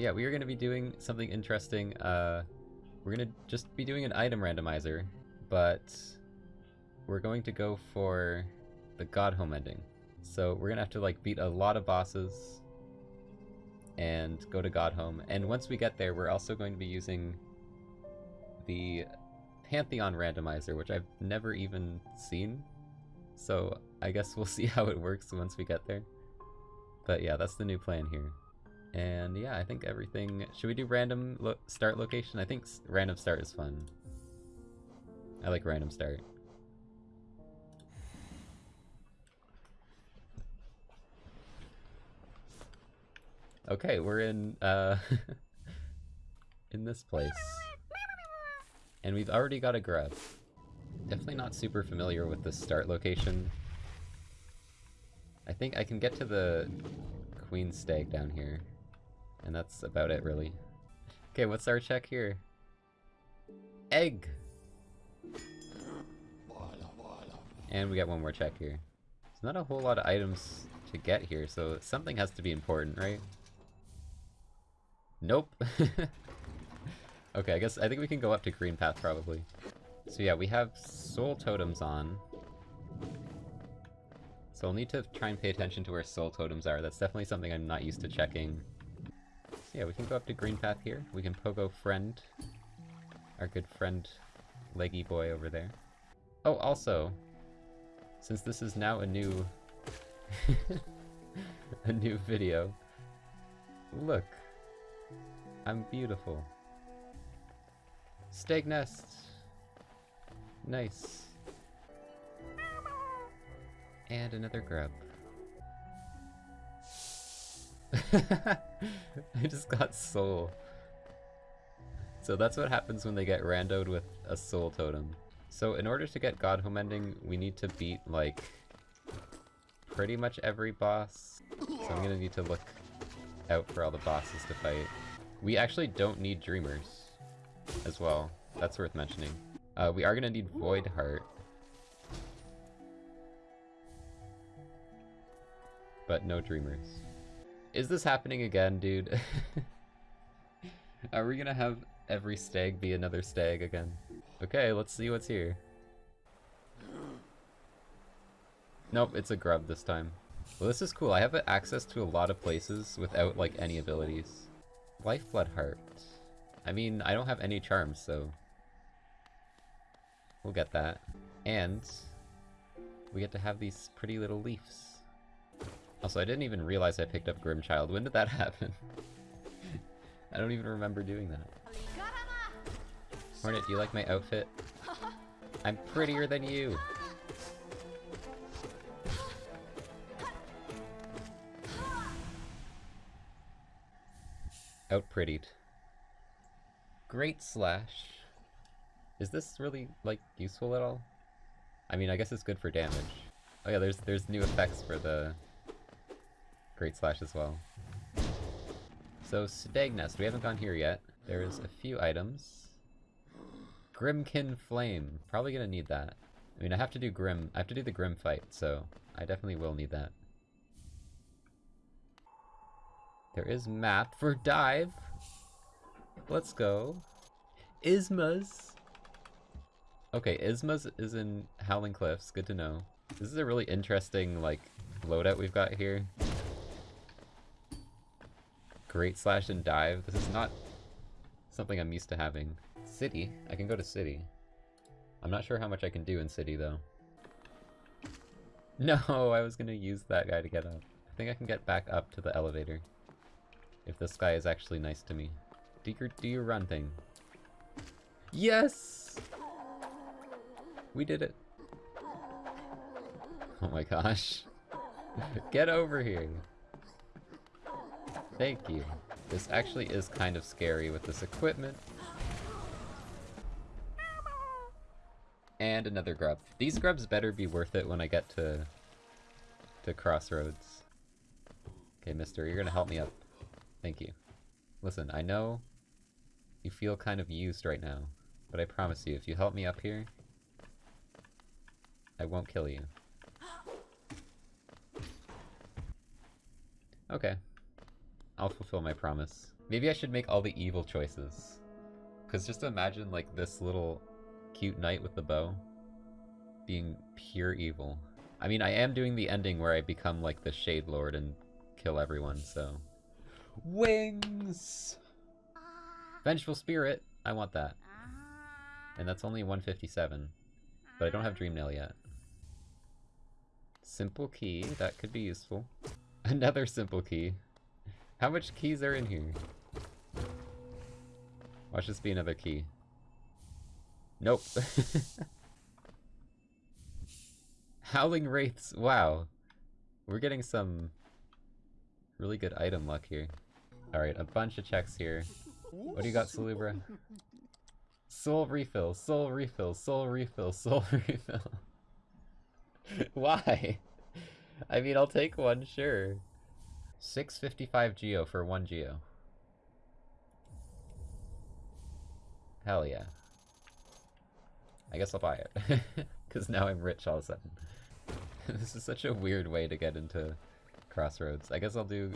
yeah, we are going to be doing something interesting. Uh, we're going to just be doing an item randomizer, but we're going to go for the God Home ending. So we're going to have to like beat a lot of bosses and go to God Home. And once we get there, we're also going to be using the Pantheon randomizer, which I've never even seen. So I guess we'll see how it works once we get there. But yeah, that's the new plan here. And yeah, I think everything... Should we do random lo start location? I think random start is fun. I like random start. Okay, we're in, uh... in this place. And we've already got a grub. Definitely not super familiar with the start location. I think I can get to the queen stag down here. And that's about it, really. Okay, what's our check here? Egg! And we got one more check here. There's not a whole lot of items to get here, so something has to be important, right? Nope. okay, I guess I think we can go up to Green Path probably. So yeah, we have soul totems on. So I'll need to try and pay attention to where soul totems are. That's definitely something I'm not used to checking. So yeah, we can go up to Green Path here. We can pogo friend. Our good friend, leggy boy over there. Oh, also, since this is now a new... a new video, look, I'm beautiful. Stag nest! Nice. And another grub. I just got soul. So that's what happens when they get randoed with a soul totem. So in order to get Godhome ending, we need to beat, like, pretty much every boss. So I'm gonna need to look out for all the bosses to fight. We actually don't need Dreamers as well. That's worth mentioning. Uh, we are gonna need Void Heart. But no Dreamers. Is this happening again, dude? are we gonna have every stag be another stag again? Okay, let's see what's here. Nope, it's a grub this time. Well, this is cool. I have access to a lot of places without, like, any abilities. Lifeblood Heart. I mean, I don't have any charms, so... We'll get that. And... We get to have these pretty little leaves. Also, I didn't even realize I picked up Grimchild. When did that happen? I don't even remember doing that. Hornet, do you like my outfit? I'm prettier than you! Outprettied. Great Slash. Is this really, like, useful at all? I mean, I guess it's good for damage. Oh yeah, there's there's new effects for the Great Slash as well. So, Stag Nest, we haven't gone here yet. There's a few items. Grimkin Flame, probably gonna need that. I mean, I have to do Grim, I have to do the Grim fight, so I definitely will need that. There is map for dive. Let's go. Isma's. Okay, Isma's is in Howling Cliffs. Good to know. This is a really interesting, like, loadout we've got here. Great slash and dive. This is not something I'm used to having. City. I can go to city. I'm not sure how much I can do in city, though. No, I was gonna use that guy to get up. I think I can get back up to the elevator. If this guy is actually nice to me. Your, do your run thing. Yes! We did it. Oh my gosh. Get over here. Thank you. This actually is kind of scary with this equipment. And another grub. These grubs better be worth it when I get to to Crossroads. Okay, mister, you're gonna help me up. Thank you. Listen, I know you feel kind of used right now, but I promise you, if you help me up here, I won't kill you. Okay. I'll fulfill my promise. Maybe I should make all the evil choices. Because just imagine, like, this little cute knight with the bow being pure evil. I mean, I am doing the ending where I become, like, the Shade Lord and kill everyone, so... Wings! Vengeful Spirit! I want that. And that's only 157. But I don't have Dream Nail yet. Simple key, that could be useful. Another simple key. How much keys are in here? Watch this be another key. Nope. Howling Wraiths, wow. We're getting some really good item luck here. Alright, a bunch of checks here. What do you got, Salubra? Soul refill, soul refill, soul refill, soul refill. Why? I mean, I'll take one, sure. 655 geo for one geo. Hell yeah. I guess I'll buy it. Because now I'm rich all of a sudden. this is such a weird way to get into Crossroads. I guess I'll do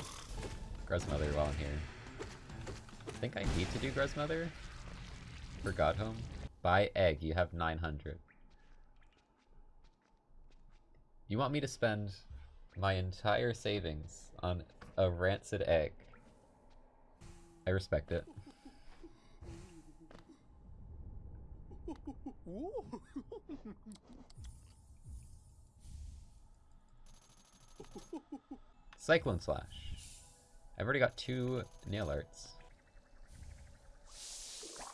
Gruzmother while I'm here. I think I need to do Gruzmother for Godhome. Buy egg, you have 900. You want me to spend my entire savings on a rancid egg. I respect it. Cyclone Slash. I've already got two nail arts.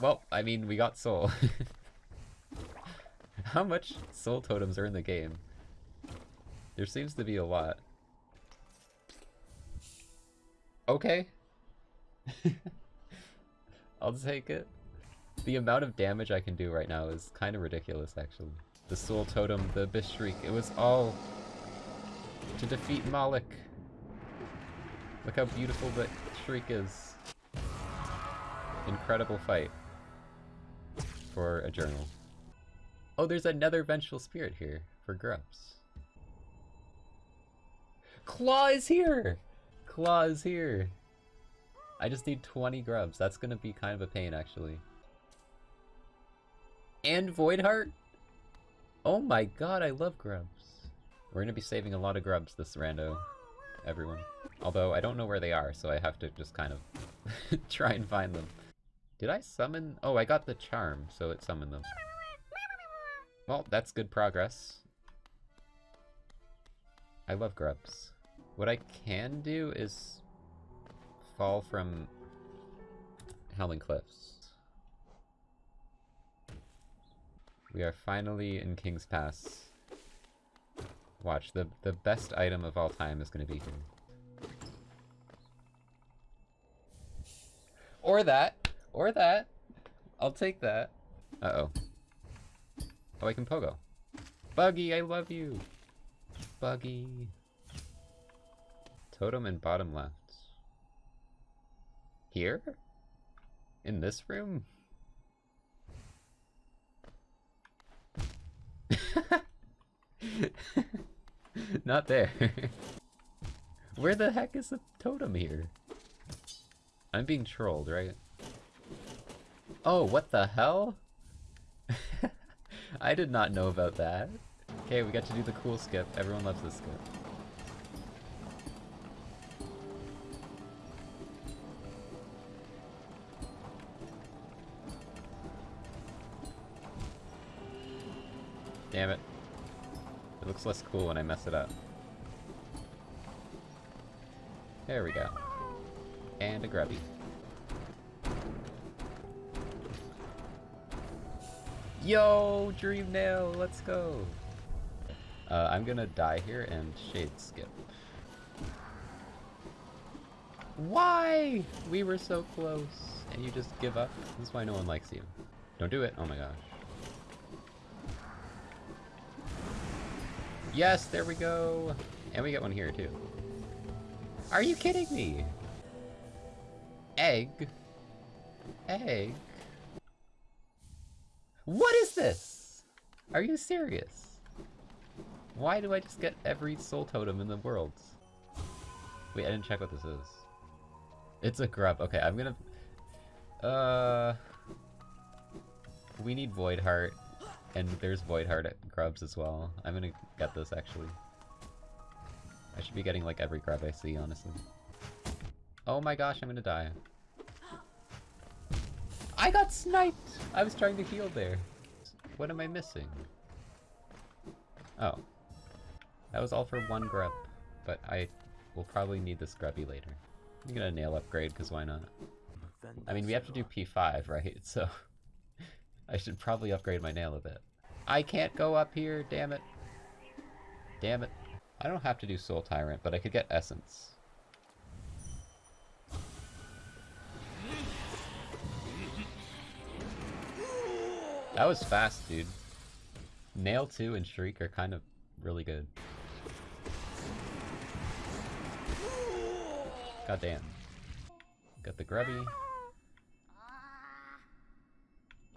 Well, I mean, we got soul. How much soul totems are in the game? There seems to be a lot. Okay. I'll take it. The amount of damage I can do right now is kind of ridiculous, actually. The Soul Totem, the Abyss Shriek, it was all to defeat Mawlek. Look how beautiful that Shriek is. Incredible fight for a journal. Oh, there's another Vengeful Spirit here for Grubs. Claw is here! Claw is here! I just need 20 grubs. That's gonna be kind of a pain, actually. And Voidheart? Oh my god, I love grubs. We're gonna be saving a lot of grubs this rando, everyone. Although, I don't know where they are, so I have to just kind of try and find them. Did I summon? Oh, I got the charm, so it summoned them. Well, that's good progress. I love grubs. What I can do is fall from Howling Cliffs. We are finally in King's Pass. Watch, the, the best item of all time is going to be here. Or that! Or that! I'll take that. Uh-oh. Oh, I can pogo. Buggy, I love you! Buggy. Totem in bottom left. Here? In this room? Not there. Where the heck is the totem here? I'm being trolled, right? Oh, what the hell? I did not know about that. Okay, we got to do the cool skip. Everyone loves this skip. It looks less cool when I mess it up. There we go. And a grubby. Yo, Dream Nail, let's go! Uh, I'm gonna die here and Shade Skip. Why? We were so close. And you just give up? This is why no one likes you. Don't do it. Oh my gosh. Yes, there we go. And we get one here too. Are you kidding me? Egg? Egg? What is this? Are you serious? Why do I just get every soul totem in the world? Wait, I didn't check what this is. It's a grub. Okay, I'm gonna... Uh... We need Void Heart, and there's Void Heart at grubs as well. I'm gonna get this, actually. I should be getting, like, every grub I see, honestly. Oh my gosh, I'm gonna die. I got sniped! I was trying to heal there. What am I missing? Oh. That was all for one grub, but I will probably need this grubby later. I'm gonna nail upgrade, because why not? I mean, we have to do P5, right? So, I should probably upgrade my nail a bit. I can't go up here, damn it. Damn it. I don't have to do Soul Tyrant, but I could get Essence. That was fast, dude. Nail 2 and Shriek are kind of really good. God damn. Got the Grubby.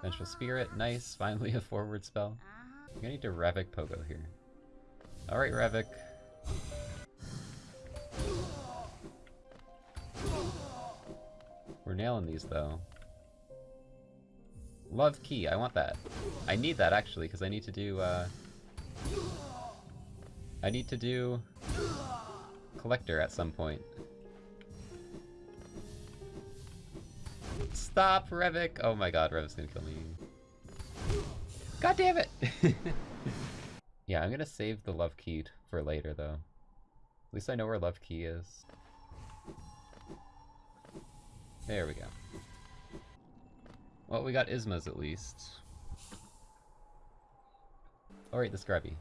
Vengeful Spirit, nice. Finally a forward spell. I'm gonna need to Revek Pogo here. Alright, Revek. We're nailing these, though. Love key, I want that. I need that, actually, because I need to do, uh... I need to do... Collector at some point. Stop, Revek! Oh my god, Revek's gonna kill me. God damn it! yeah, I'm gonna save the Love Key for later, though. At least I know where Love Key is. There we go. Well, we got Isma's at least. Oh, Alright, the Scrubby.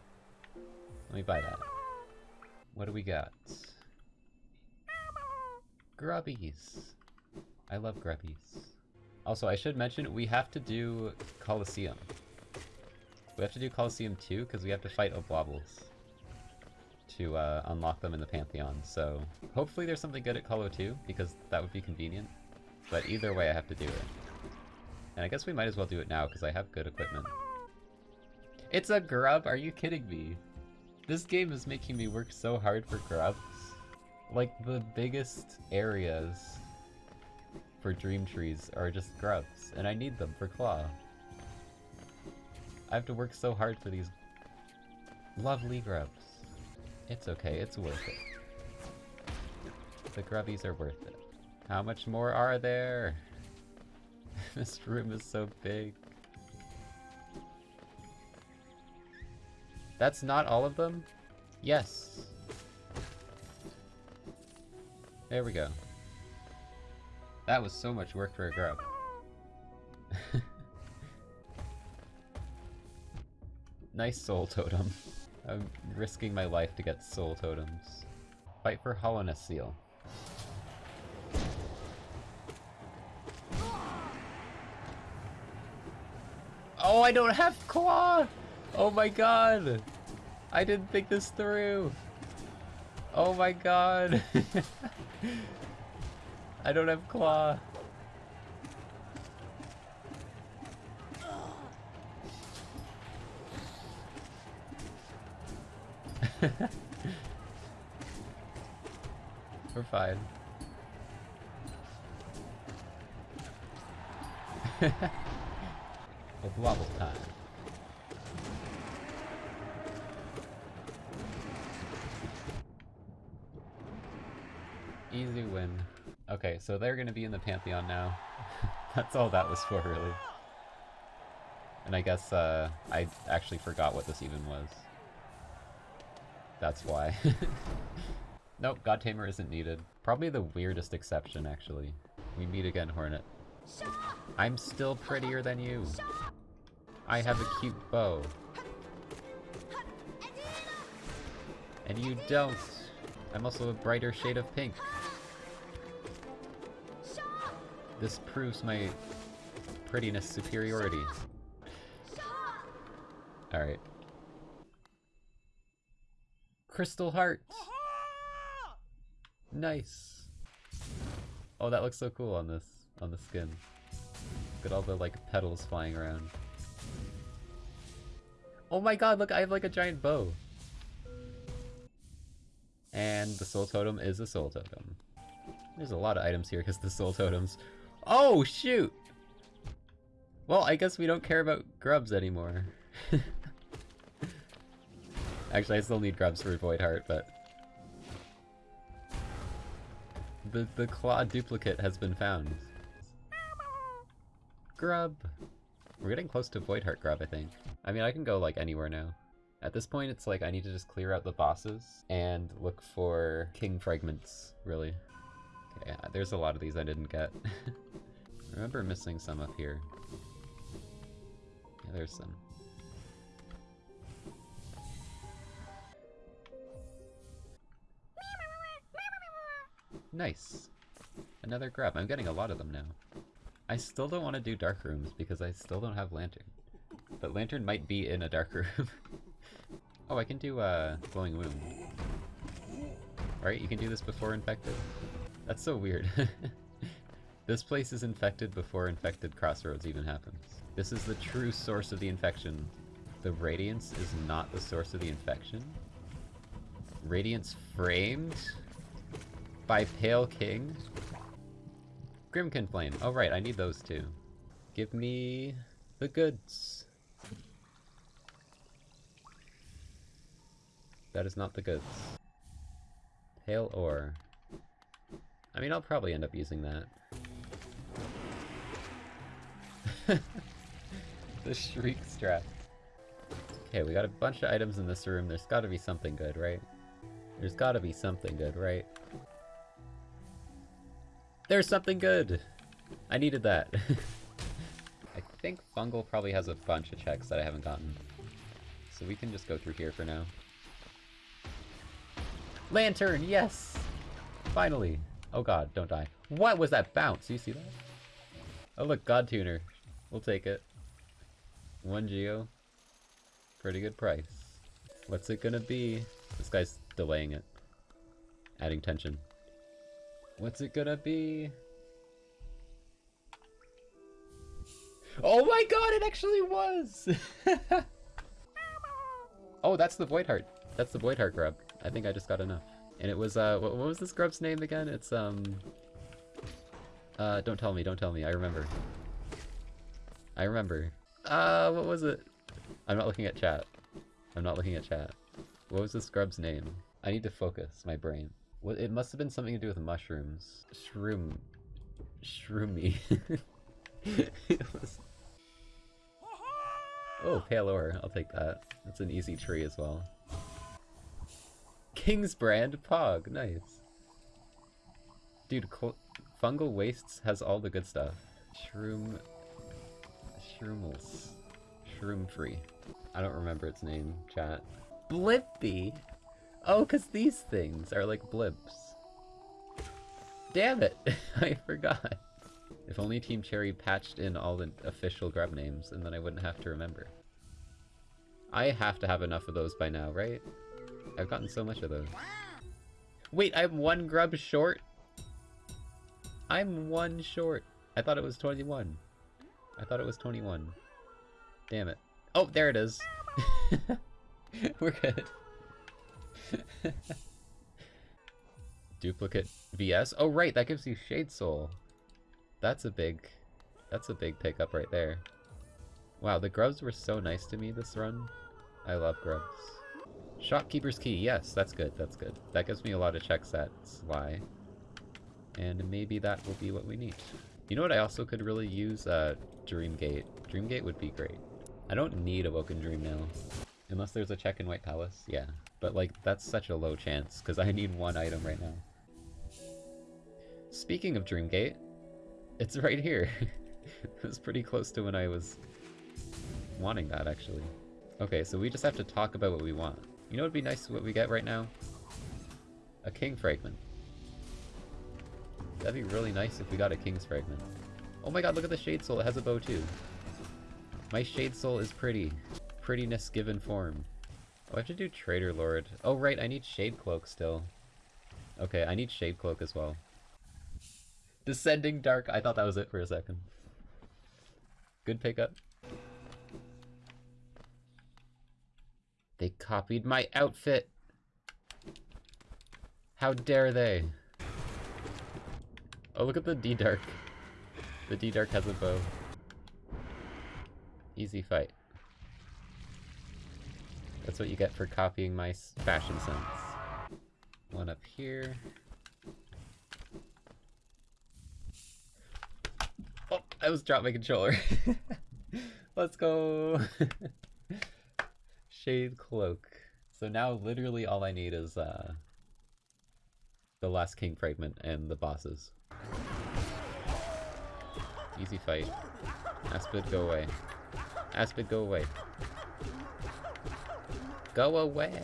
Let me buy that. What do we got? Grubbies. I love grubbies. Also, I should mention, we have to do Colosseum. We have to do Colosseum 2, because we have to fight Oblobbles to uh, unlock them in the Pantheon, so hopefully there's something good at Colo 2, because that would be convenient. But either way, I have to do it. And I guess we might as well do it now, because I have good equipment. It's a grub? Are you kidding me? This game is making me work so hard for grubs. Like, the biggest areas for Dream Trees are just grubs, and I need them for Claw. I have to work so hard for these lovely grubs. It's okay, it's worth it. The grubbies are worth it. How much more are there? this room is so big. That's not all of them? Yes. There we go. That was so much work for a grub. nice soul totem. I'm risking my life to get soul totems. Fight for Hallownest Seal. Oh, I don't have claw! Oh my god! I didn't think this through! Oh my god! I don't have claw. We're fine. With wobble time. Easy win. Okay, so they're gonna be in the Pantheon now. That's all that was for, really. And I guess, uh, I actually forgot what this even was. That's why. nope, God Tamer isn't needed. Probably the weirdest exception, actually. We meet again, Hornet. I'm still prettier than you. I have a cute bow. And you don't. I'm also a brighter shade of pink. This proves my prettiness superiority. Alright. Crystal Heart! Nice! Oh, that looks so cool on this, on the skin. Look at all the, like, petals flying around. Oh my god, look, I have, like, a giant bow! And the soul totem is a soul totem. There's a lot of items here because the soul totems. Oh, shoot! Well, I guess we don't care about grubs anymore. Actually, I still need grubs for Void Heart, but... The, the claw duplicate has been found. Grub! We're getting close to Void Heart Grub, I think. I mean, I can go, like, anywhere now. At this point, it's like I need to just clear out the bosses and look for king fragments, really. Yeah, there's a lot of these I didn't get. Remember missing some up here. Yeah, there's some. Nice. Another grub. I'm getting a lot of them now. I still don't want to do dark rooms because I still don't have lantern. But lantern might be in a dark room. oh, I can do a uh, glowing wound. Right, you can do this before infected? That's so weird. this place is infected before infected crossroads even happens. This is the true source of the infection. The radiance is not the source of the infection? Radiance framed? By Pale King? Grimkin Flame. Oh right, I need those too. Give me the goods. That is not the goods. Pale ore. I mean, I'll probably end up using that. the Shriek Strap. Okay, we got a bunch of items in this room. There's gotta be something good, right? There's gotta be something good, right? There's something good! I needed that. I think Fungal probably has a bunch of checks that I haven't gotten. So we can just go through here for now. Lantern, yes! Finally! Oh god, don't die. What was that bounce? You see that? Oh look, God Tuner. We'll take it. One Geo. Pretty good price. What's it gonna be? This guy's delaying it. Adding tension. What's it gonna be? Oh my god, it actually was! oh, that's the Void Heart. That's the Void Heart grub. I think I just got enough. And it was, uh, what, what was this grub's name again? It's, um... Uh, don't tell me, don't tell me, I remember. I remember. Uh, what was it? I'm not looking at chat. I'm not looking at chat. What was this grub's name? I need to focus my brain. It must have been something to do with mushrooms. Shroom. Shroomy. was... Oh, pale ore. I'll take that. That's an easy tree as well. King's brand Pog. Nice. Dude, Fungal Wastes has all the good stuff. Shroom... Shroomels. Shroom free. I don't remember its name, chat. Blippy! Oh, because these things are like blimps. Damn it! I forgot. If only Team Cherry patched in all the official grub names, and then I wouldn't have to remember. I have to have enough of those by now, right? I've gotten so much of those. Wait, I'm one grub short? I'm one short. I thought it was 21. I thought it was 21. Damn it. Oh, there it is. We're good. Duplicate VS? Oh right, that gives you Shade Soul. That's a big, that's a big pickup right there. Wow, the grubs were so nice to me this run. I love grubs. Shopkeeper's Key, yes, that's good, that's good. That gives me a lot of checks that Sly. And maybe that will be what we need. You know what I also could really use? a Uh, Dreamgate. Dreamgate would be great. I don't need a Woken Dream now. Unless there's a check in White Palace, yeah. But like, that's such a low chance, because I need one item right now. Speaking of Dreamgate, it's right here. it was pretty close to when I was wanting that, actually. Okay, so we just have to talk about what we want. You know what would be nice what we get right now? A King Fragment. That'd be really nice if we got a King's Fragment. Oh my god, look at the Shade Soul, it has a bow too. My Shade Soul is pretty. Prettiness given form. Oh, I have to do Traitor Lord. Oh right, I need Shade Cloak still. Okay, I need Shade Cloak as well. Descending Dark, I thought that was it for a second. Good pickup. They copied my outfit! How dare they! Oh, look at the D-Dark. The D-Dark has a bow. Easy fight. That's what you get for copying my fashion sense. One up here. Oh, I was dropped my controller. Let's go. Shade cloak. So now literally all I need is uh, the last king fragment and the bosses. Easy fight. Aspid, go away. Aspid, go away. Go away!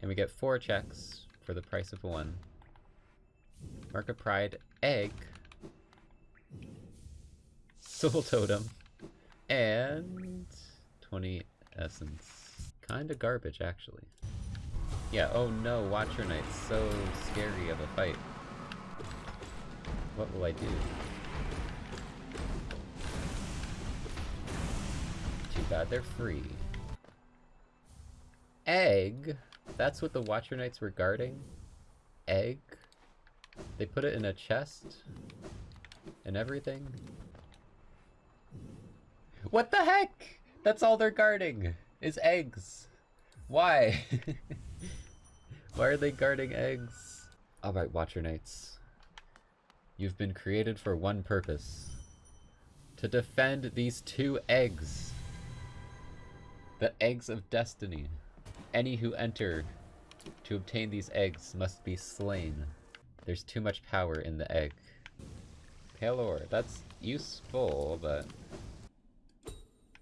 And we get four checks for the price of one. Mark of Pride, egg, Soul Totem, and 20 essence. Kinda garbage, actually. Yeah, oh no, Watcher Knight's so scary of a fight. What will I do? Too bad they're free. Egg? That's what the Watcher Knights were guarding? Egg? They put it in a chest? And everything? What the heck? That's all they're guarding, is eggs. Why? Why are they guarding eggs? Alright, Watcher Knights. You've been created for one purpose. To defend these two eggs. The eggs of destiny. Any who enter to obtain these eggs must be slain. There's too much power in the egg. Pale ore, that's useful, but...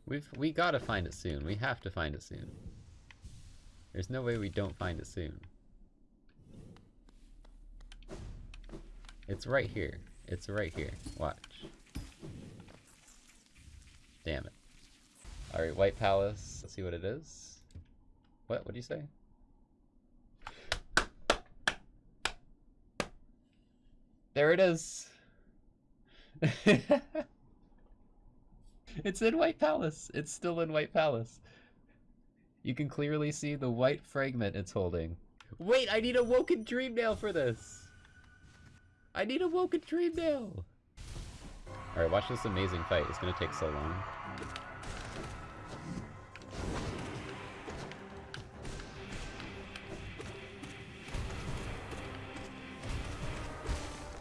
We've, we gotta find it soon. We have to find it soon. There's no way we don't find it soon. It's right here. It's right here. Watch. Damn it. Alright, White Palace. Let's see what it is. What? What do you say? There it is! it's in White Palace! It's still in White Palace. You can clearly see the white fragment it's holding. Wait, I need a Woken Dream Nail for this! I need a Woken Dream Nail! Alright, watch this amazing fight. It's gonna take so long.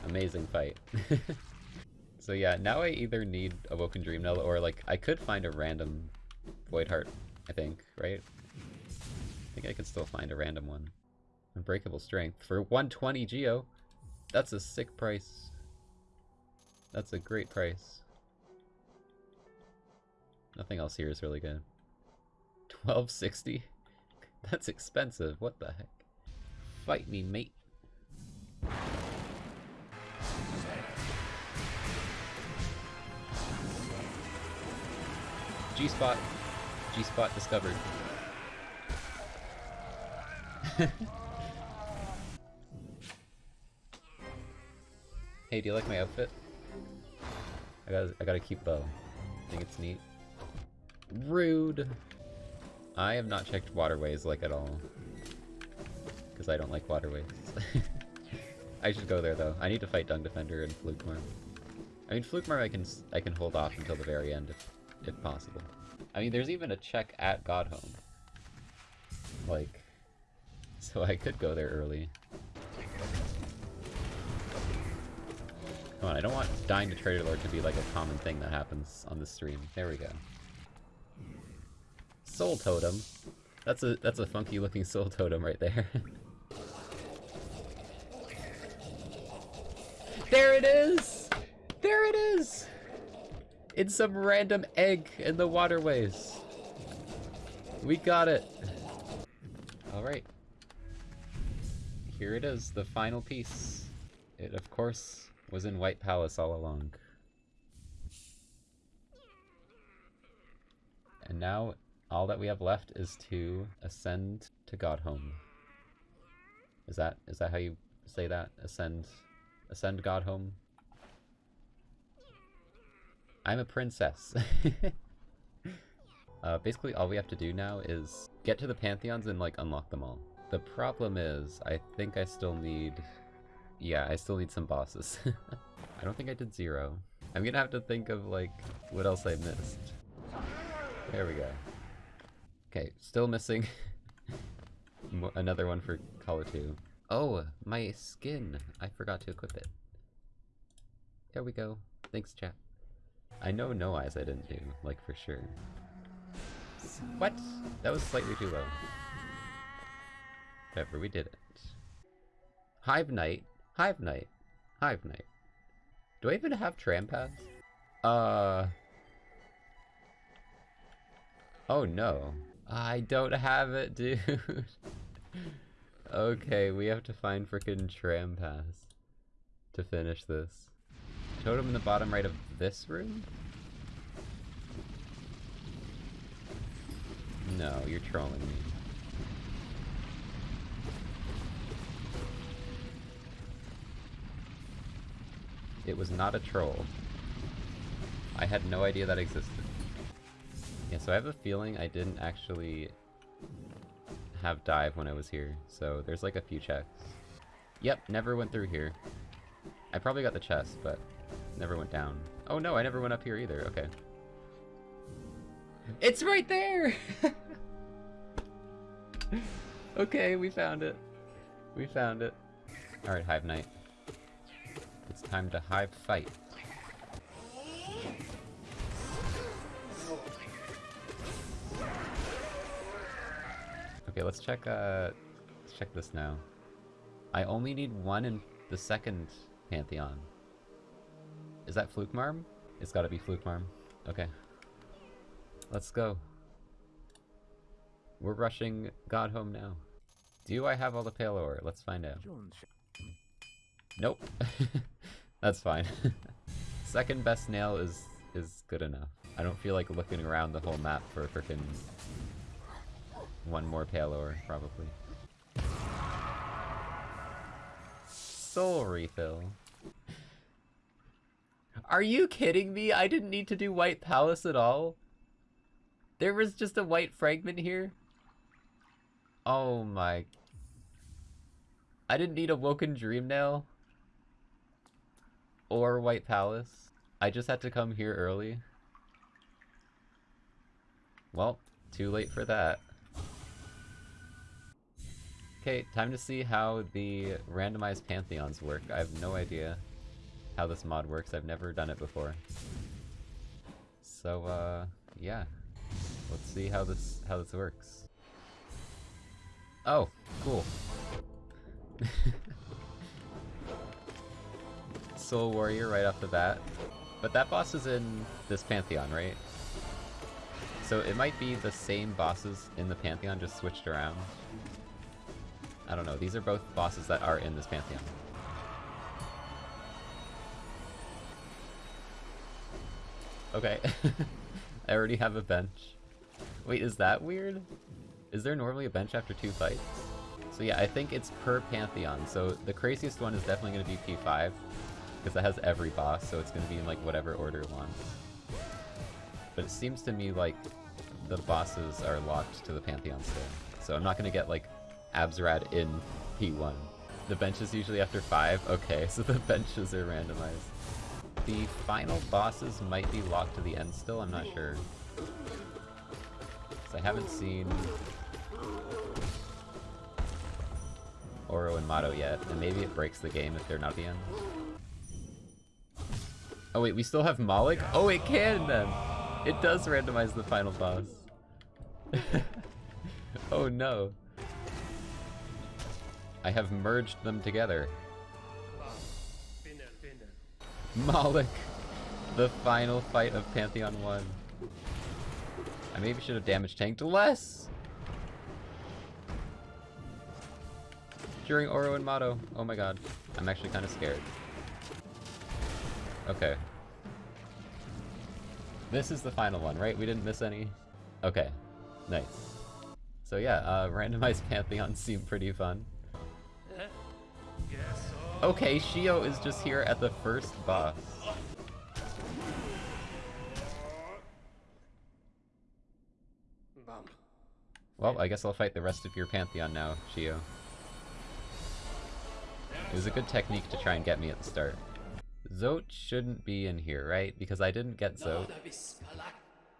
Amazing fight. so yeah, now I either need a Woken Dream Nail or like, I could find a random Void Heart I think, right? I think I can still find a random one. Unbreakable Strength. For 120 Geo! That's a sick price. That's a great price. Nothing else here is really good. 1260? That's expensive, what the heck? Fight me, mate. G-Spot. G-Spot discovered. hey, do you like my outfit? I gotta, I gotta keep bow. I think it's neat. Rude! I have not checked waterways like at all. Because I don't like waterways. I should go there though. I need to fight Dung Defender and Flukemarm. I mean, Flukemarm I can I can hold off until the very end if, if possible. I mean, there's even a check at Godhome. Like, so I could go there early. Come on, I don't want dying to Traitor Lord to be like a common thing that happens on the stream. There we go. Soul Totem. That's a that's a funky looking soul totem right there. there it is! There it is! In some random egg in the waterways. We got it. Alright. Here it is, the final piece. It, of course, was in White Palace all along. And now, all that we have left is to ascend to Godhome. Is that is that how you say that? Ascend, ascend Godhome. I'm a princess. uh, basically, all we have to do now is get to the Pantheons and, like, unlock them all. The problem is, I think I still need yeah, I still need some bosses. I don't think I did zero. I'm gonna have to think of, like, what else I missed. There we go. Okay, still missing another one for Colo 2. Oh, my skin! I forgot to equip it. There we go. Thanks, chat. I know no eyes I didn't do, like for sure. What? That was slightly too low. Whatever, we did it. Hive Knight. Hive Knight. Hive Knight. Do I even have tram pass? Uh... Oh no. I don't have it, dude. okay, we have to find frickin' tram pass to finish this. Totem in the bottom right of this room? No, you're trolling me. It was not a troll. I had no idea that existed. Yeah, so I have a feeling I didn't actually have dive when I was here, so there's like a few checks. Yep, never went through here. I probably got the chest, but never went down. Oh no, I never went up here either, okay. It's right there! okay, we found it. We found it. Alright, Hive Knight. It's time to Hive fight. Okay, let's check, uh, let's check this now. I only need one in the second Pantheon. Is that Flukemarm? It's gotta be Flukemarm. Okay. Let's go. We're rushing God home now. Do I have all the pale ore? Let's find out. Nope. That's fine. Second best nail is is good enough. I don't feel like looking around the whole map for a frickin' one more pale ore, probably. Soul refill. Are you kidding me? I didn't need to do White Palace at all? There was just a white fragment here? Oh my... I didn't need a Woken Dream Nail? Or White Palace? I just had to come here early? Well, too late for that. Okay, time to see how the randomized pantheons work. I have no idea how this mod works. I've never done it before. So, uh, yeah. Let's see how this how this works. Oh, cool. Soul Warrior right off the bat. But that boss is in this Pantheon, right? So it might be the same bosses in the Pantheon, just switched around. I don't know, these are both bosses that are in this Pantheon. Okay. I already have a bench. Wait, is that weird? Is there normally a bench after two fights? So yeah, I think it's per Pantheon. So the craziest one is definitely going to be P5, because that has every boss, so it's going to be in like whatever order it wants. But it seems to me like the bosses are locked to the Pantheon still. So I'm not going to get like AbsRad in P1. The bench is usually after 5? Okay, so the benches are randomized. The final bosses might be locked to the end still, I'm not sure. I haven't seen Oro and Mato yet, and maybe it breaks the game if they're not the end. Oh wait, we still have Mawlek? Oh, it can then! It does randomize the final boss. oh no. I have merged them together. Mawlek! The final fight of Pantheon 1. I maybe should have damage tanked less! During Oro and Mato. Oh my god. I'm actually kind of scared. Okay. This is the final one, right? We didn't miss any? Okay. Nice. So yeah, uh, randomized Pantheons seem pretty fun. Okay, Sheo is just here at the first boss. Well, I guess I'll fight the rest of your Pantheon now, Sheo. It was a good technique to try and get me at the start. Zote shouldn't be in here, right? Because I didn't get Zote.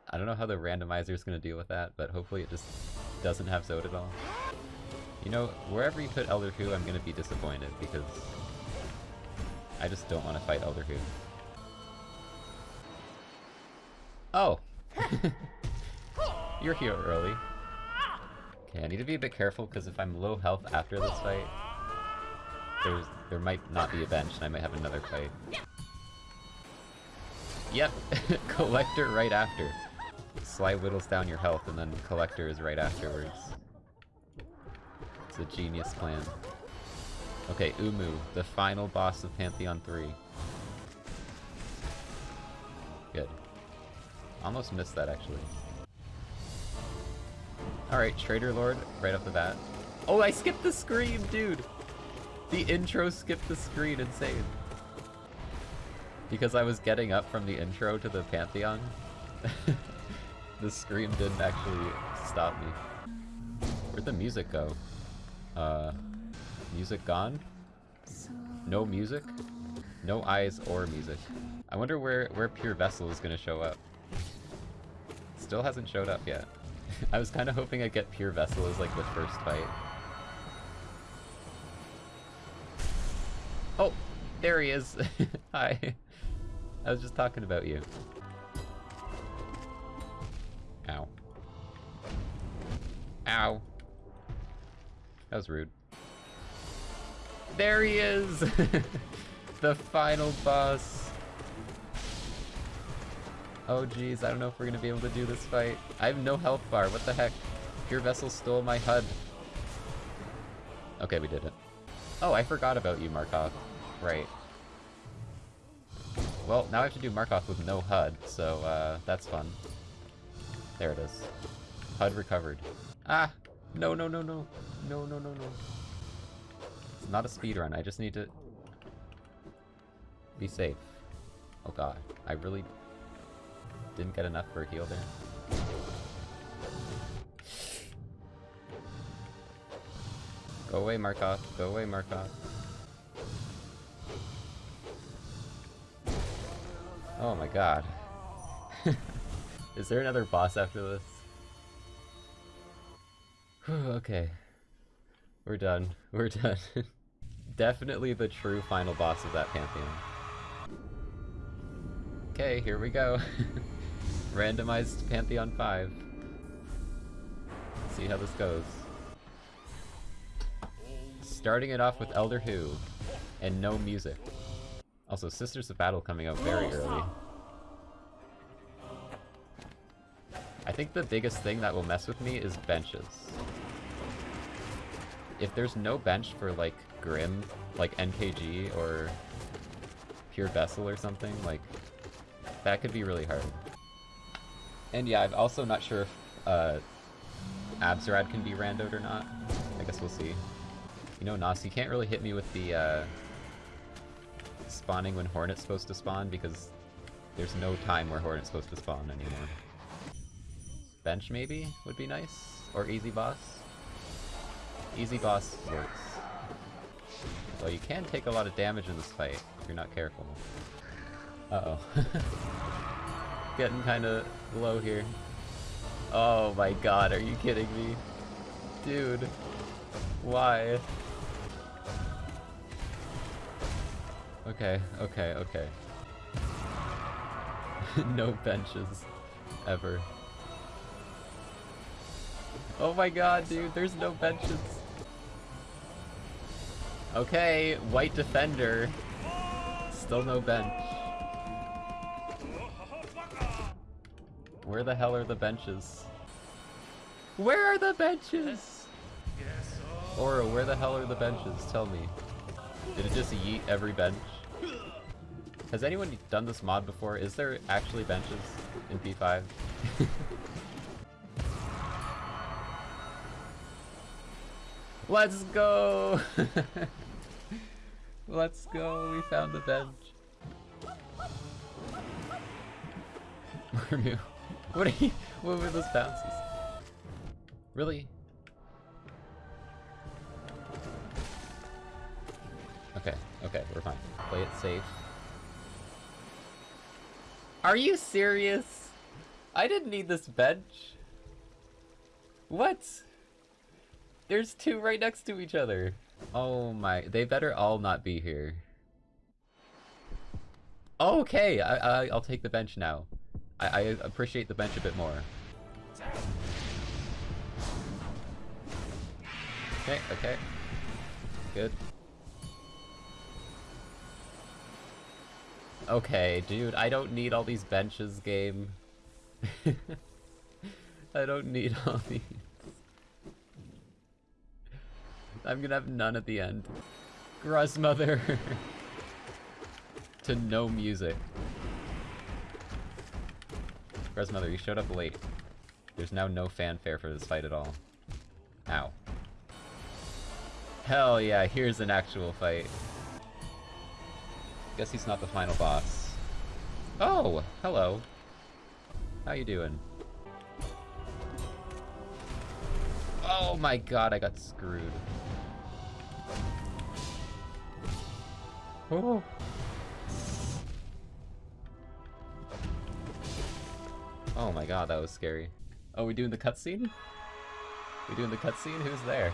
I don't know how the randomizer is going to deal with that, but hopefully it just doesn't have Zote at all. You know, wherever you put Elder Hu, I'm going to be disappointed, because I just don't want to fight Elder Hu. Oh! You're here early. Okay, I need to be a bit careful, because if I'm low health after this fight, there's there might not be a bench, and I might have another fight. Yep, Collector right after. Sly whittles down your health, and then Collector is right afterwards. It's a genius plan. Okay, Uumuu, the final boss of Pantheon 3. Good. Almost missed that, actually. Alright, Traitor Lord, right off the bat. Oh, I skipped the scream, dude! The intro skipped the screen, insane. Because I was getting up from the intro to the Pantheon. the scream didn't actually stop me. Where'd the music go? Uh, music gone? No music? No eyes or music. I wonder where, where Pure Vessel is gonna show up. Still hasn't showed up yet. I was kind of hoping I'd get Pure Vessel as like the first fight. Oh, there he is. Hi. I was just talking about you. Ow. Ow. That was rude. There he is! the final boss. Oh geez, I don't know if we're gonna be able to do this fight. I have no health bar, what the heck? Pure Vessel stole my HUD. Okay, we did it. Oh, I forgot about you, Markoth. Right. Well, now I have to do Markoth with no HUD, so uh, that's fun. There it is. HUD recovered. Ah! No, no, no, no. No, no, no, no. It's not a speed run. I just need to be safe. Oh god. I really didn't get enough for a heal there. Go away, Markoth. Go away, Markoth. Oh my god. Is there another boss after this? okay. We're done. We're done. Definitely the true final boss of that Pantheon. Okay, here we go. Randomized Pantheon 5. Let's see how this goes. Starting it off with Elder Hu, and no music. Also, Sisters of Battle coming out very early. I think the biggest thing that will mess with me is benches. If there's no bench for, like, Grimm, like NKG or Pure Vessel or something, like, that could be really hard. And yeah, I'm also not sure if uh, AbsRad can be randoed or not. I guess we'll see. You know, Nas, you can't really hit me with the uh, spawning when Hornet's supposed to spawn because there's no time where Hornet's supposed to spawn anymore. Bench maybe would be nice? Or easy boss? Easy boss works. Well, you can take a lot of damage in this fight if you're not careful. Uh-oh. Getting kinda low here. Oh my god, are you kidding me? Dude. Why? Okay, okay, okay. no benches. Ever. Oh my god, dude, there's no benches. Okay, white defender. Still no bench. Where the hell are the benches? Where are the benches? Aura, where the hell are the benches? Tell me. Did it just yeet every bench? Has anyone done this mod before? Is there actually benches in P5? Let's go! Let's go, we found the bench. Where are you? What are you- what were those bounces? Really? Okay. Okay, we're fine. Play it safe. Are you serious? I didn't need this bench. What? There's two right next to each other. Oh my, they better all not be here. Okay, I, I, I'll take the bench now. I, I appreciate the bench a bit more. Okay, okay. Good. Okay, dude, I don't need all these benches, game. I don't need all these. I'm gonna have none at the end. Gruzmother! to no music. Gruzmother, you showed up late. There's now no fanfare for this fight at all. Ow. Hell yeah, here's an actual fight. Guess he's not the final boss. Oh, hello. How you doing? Oh my god, I got screwed. Oh. Oh my god, that was scary. Oh, we doing the cutscene? We doing the cutscene? Who's there?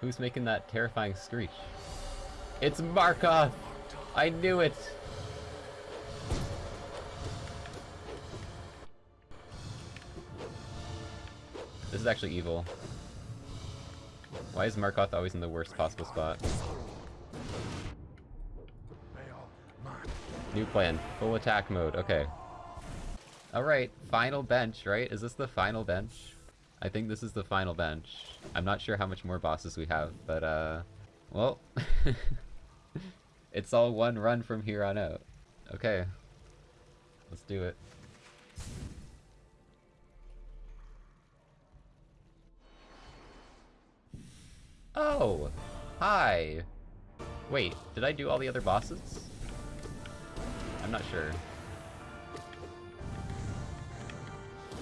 Who's making that terrifying screech? It's Markoth! I knew it! This is actually evil. Why is Markoth always in the worst possible spot? New plan. Full attack mode. Okay. Alright, final bench, right? Is this the final bench? I think this is the final bench. I'm not sure how much more bosses we have, but uh... Well... It's all one run from here on out. Okay. Let's do it. Oh! Hi! Wait, did I do all the other bosses? I'm not sure.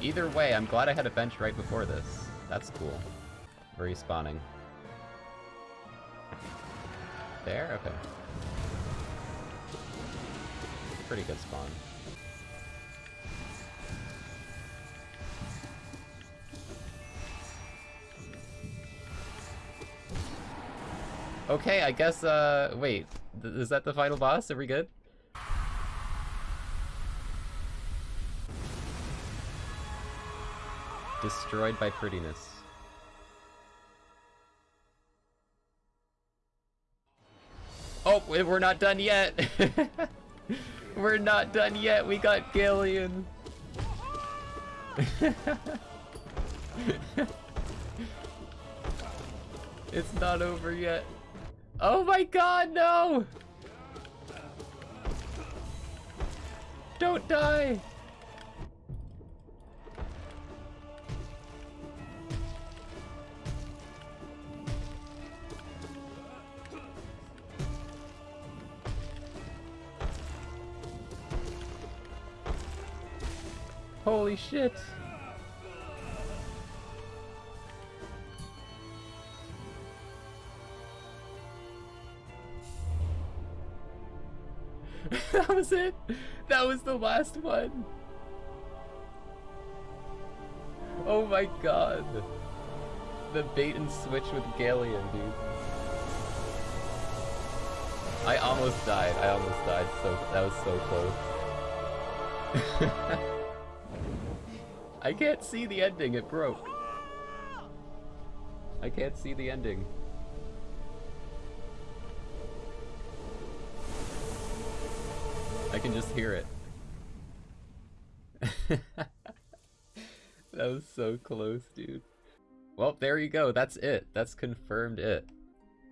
Either way, I'm glad I had a bench right before this. That's cool. Respawning. There? Okay. Pretty good spawn. Okay, I guess, uh, wait. Th is that the final boss? Are we good? Destroyed by prettiness. Oh, we're not done yet! We're not done yet. We got Galien. it's not over yet. Oh my god, no! Don't die! Holy shit! that was it! That was the last one! Oh my god! The bait and switch with Galien, dude. I almost died. I almost died. So that was so close. I can't see the ending, it broke. I can't see the ending. I can just hear it. that was so close, dude. Well, there you go. That's it. That's confirmed it.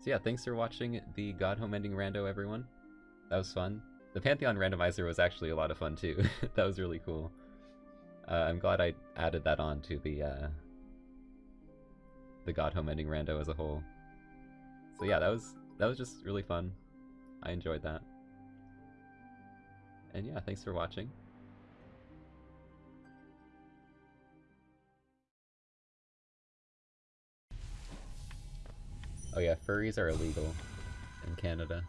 So yeah, thanks for watching the God Home Ending Rando, everyone. That was fun. The Pantheon Randomizer was actually a lot of fun, too. that was really cool. Uh, I'm glad I added that on to the uh, the God Home Ending rando as a whole. So yeah, that was that was just really fun. I enjoyed that. And yeah, thanks for watching. Oh yeah, furries are illegal. in Canada.